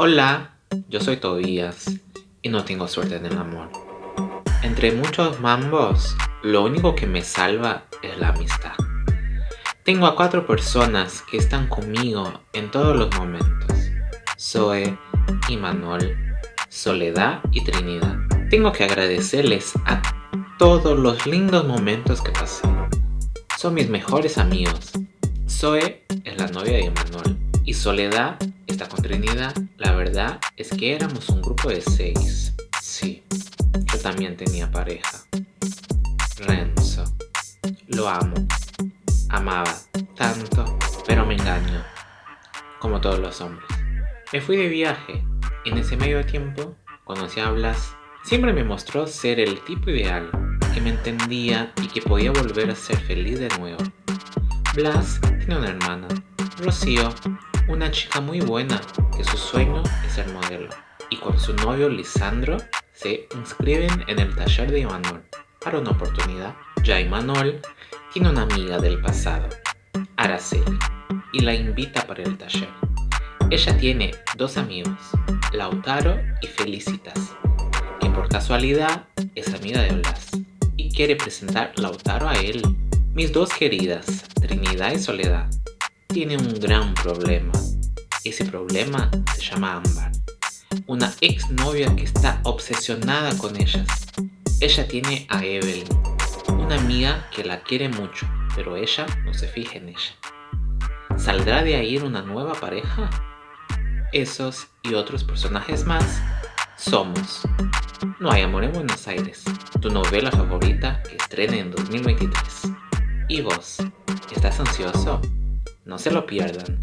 Hola, yo soy Tobías y no tengo suerte en el amor. Entre muchos mambos, lo único que me salva es la amistad. Tengo a cuatro personas que están conmigo en todos los momentos. Zoe, Imanol, Soledad y Trinidad. Tengo que agradecerles a todos los lindos momentos que pasé. Son mis mejores amigos. Zoe es la novia de Imanol y Soledad está con Trinidad. La verdad es que éramos un grupo de seis. Sí, yo también tenía pareja. Renzo. Lo amo. Amaba tanto, pero me engañó. Como todos los hombres. Me fui de viaje. En ese medio tiempo conocí a Blas. Siempre me mostró ser el tipo ideal, que me entendía y que podía volver a ser feliz de nuevo. Blas tiene una hermana, Rocío, una chica muy buena que su sueño es ser modelo. Y con su novio Lisandro se inscriben en el taller de Imanol. Para una oportunidad, ya Imanol tiene una amiga del pasado, Araceli, y la invita para el taller. Ella tiene dos amigos, Lautaro y Felicitas, que por casualidad es amiga de Blas y quiere presentar Lautaro a él. Mis dos queridas, Trinidad y Soledad, tienen un gran problema. Ese problema se llama Ámbar, una ex novia que está obsesionada con ellas. Ella tiene a Evelyn, una amiga que la quiere mucho, pero ella no se fija en ella. ¿Saldrá de ahí una nueva pareja? Esos y otros personajes más somos No hay amor en Buenos Aires, tu novela favorita que estrena en 2023. ¿Y vos? ¿Estás ansioso? No se lo pierdan.